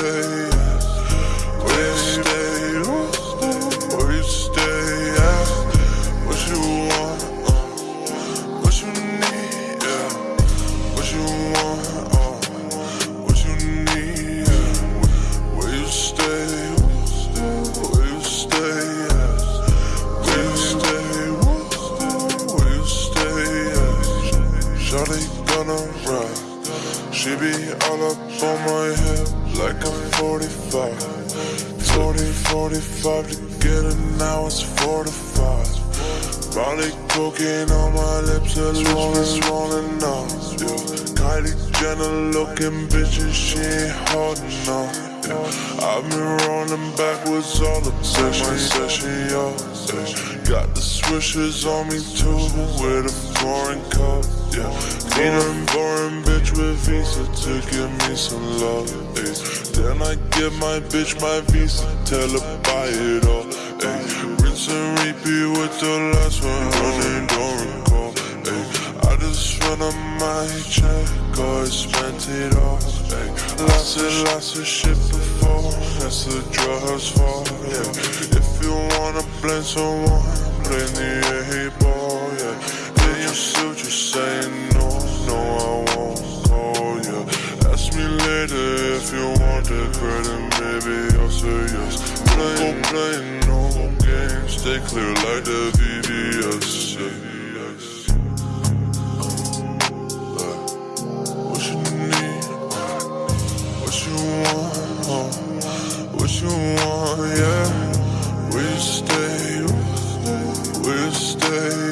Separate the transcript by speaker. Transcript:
Speaker 1: good. She be all up on my hip like I'm 45 40, 45 together, now it's 45 Molly cocaine on my lips, her lips rolling off. Kylie Jenner looking bitches, she ain't hard enough. I've been running backwards all said she. Yeah. Got the swishers on me too with a foreign cup. Yeah. Need a foreign bitch with visa to give me some love. Yeah. Then I give my bitch my visa, tell her buy it all. Yeah. Rinse and repeat with the last one, running don't just run on my check, or spent it all. Ay, lots and lots of shit before, that's the drug's for Yeah. If you wanna blame someone, blame the A ball. Yeah. Then you still just say no, no, I won't call you. Ask me later if you want the credit, maybe I'll say yes. Play, play, no games, stay clear like the. Yeah. you want, yeah. We stay, we stay.